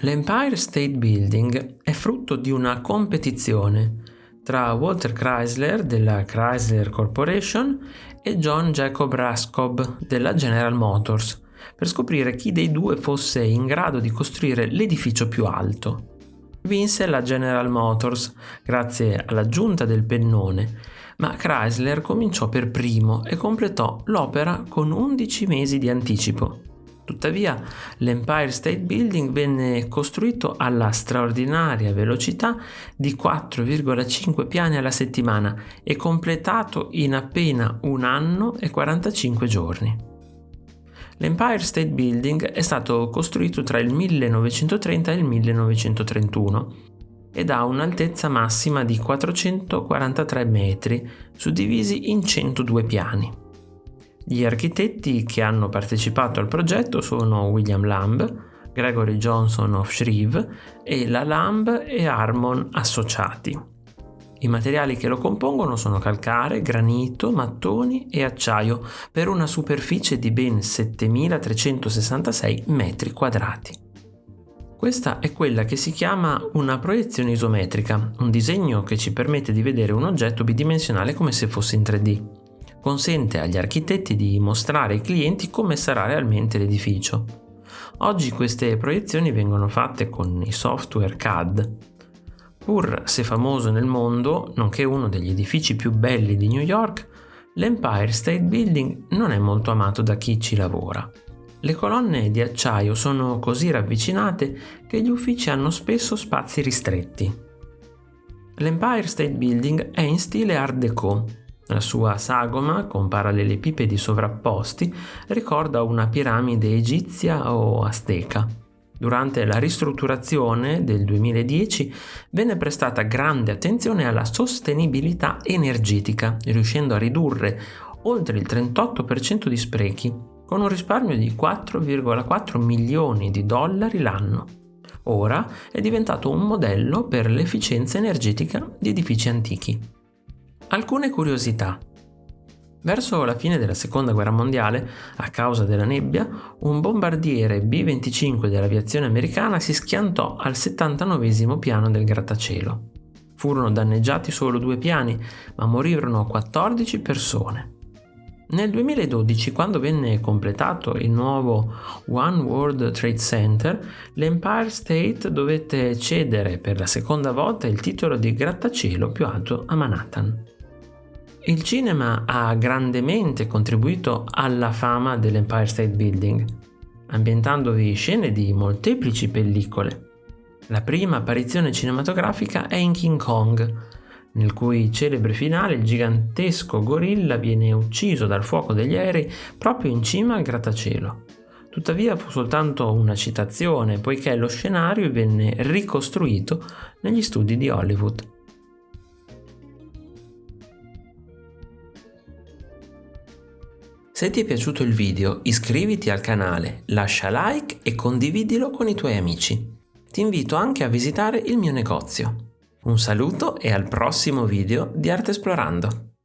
L'Empire State Building è frutto di una competizione tra Walter Chrysler della Chrysler Corporation e John Jacob Raskob della General Motors per scoprire chi dei due fosse in grado di costruire l'edificio più alto. Vinse la General Motors grazie all'aggiunta del pennone, ma Chrysler cominciò per primo e completò l'opera con 11 mesi di anticipo. Tuttavia, l'Empire State Building venne costruito alla straordinaria velocità di 4,5 piani alla settimana e completato in appena un anno e 45 giorni. L'Empire State Building è stato costruito tra il 1930 e il 1931 ed ha un'altezza massima di 443 metri, suddivisi in 102 piani. Gli architetti che hanno partecipato al progetto sono William Lamb, Gregory Johnson of Shreve e la Lamb e Harmon Associati. I materiali che lo compongono sono calcare, granito, mattoni e acciaio per una superficie di ben 7366 metri quadrati. Questa è quella che si chiama una proiezione isometrica, un disegno che ci permette di vedere un oggetto bidimensionale come se fosse in 3D consente agli architetti di mostrare ai clienti come sarà realmente l'edificio. Oggi queste proiezioni vengono fatte con i software CAD. Pur se famoso nel mondo, nonché uno degli edifici più belli di New York, l'Empire State Building non è molto amato da chi ci lavora. Le colonne di acciaio sono così ravvicinate che gli uffici hanno spesso spazi ristretti. L'Empire State Building è in stile Art Deco, la sua sagoma, con parallelepipedi sovrapposti, ricorda una piramide egizia o azteca. Durante la ristrutturazione del 2010 venne prestata grande attenzione alla sostenibilità energetica, riuscendo a ridurre oltre il 38% di sprechi, con un risparmio di 4,4 milioni di dollari l'anno. Ora è diventato un modello per l'efficienza energetica di edifici antichi. Alcune curiosità. Verso la fine della seconda guerra mondiale, a causa della nebbia, un bombardiere B-25 dell'aviazione americana si schiantò al 79 piano del grattacielo. Furono danneggiati solo due piani, ma morirono 14 persone. Nel 2012, quando venne completato il nuovo One World Trade Center, l'Empire State dovette cedere per la seconda volta il titolo di grattacielo più alto a Manhattan. Il cinema ha grandemente contribuito alla fama dell'Empire State Building, ambientandovi scene di molteplici pellicole. La prima apparizione cinematografica è in King Kong, nel cui celebre finale il gigantesco gorilla viene ucciso dal fuoco degli aerei proprio in cima al grattacielo. Tuttavia fu soltanto una citazione, poiché lo scenario venne ricostruito negli studi di Hollywood. Se ti è piaciuto il video iscriviti al canale, lascia like e condividilo con i tuoi amici. Ti invito anche a visitare il mio negozio. Un saluto e al prossimo video di Arte Esplorando!